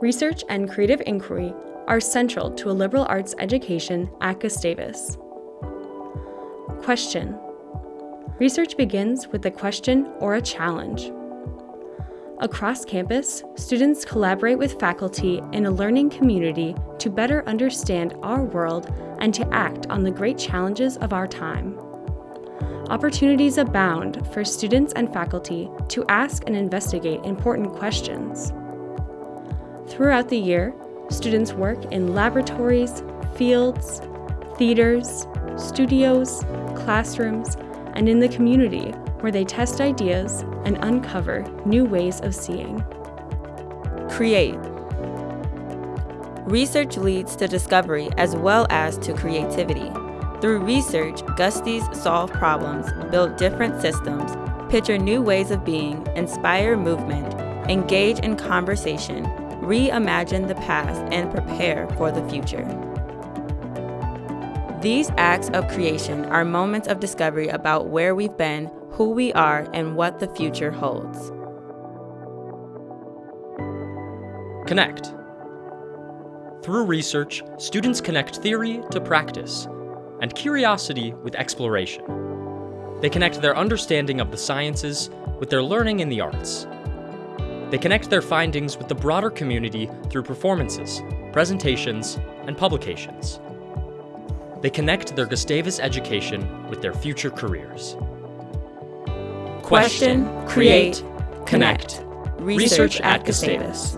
Research and creative inquiry are central to a liberal arts education at Gustavus. Question Research begins with a question or a challenge. Across campus, students collaborate with faculty in a learning community to better understand our world and to act on the great challenges of our time. Opportunities abound for students and faculty to ask and investigate important questions. Throughout the year, students work in laboratories, fields, theaters, studios, classrooms, and in the community where they test ideas and uncover new ways of seeing. Create. Research leads to discovery as well as to creativity. Through research, Gusties solve problems, build different systems, picture new ways of being, inspire movement, engage in conversation, reimagine the past, and prepare for the future. These acts of creation are moments of discovery about where we've been, who we are, and what the future holds. Connect. Through research, students connect theory to practice, and curiosity with exploration. They connect their understanding of the sciences with their learning in the arts. They connect their findings with the broader community through performances, presentations, and publications. They connect their Gustavus education with their future careers. Question, create, connect. Research at Gustavus.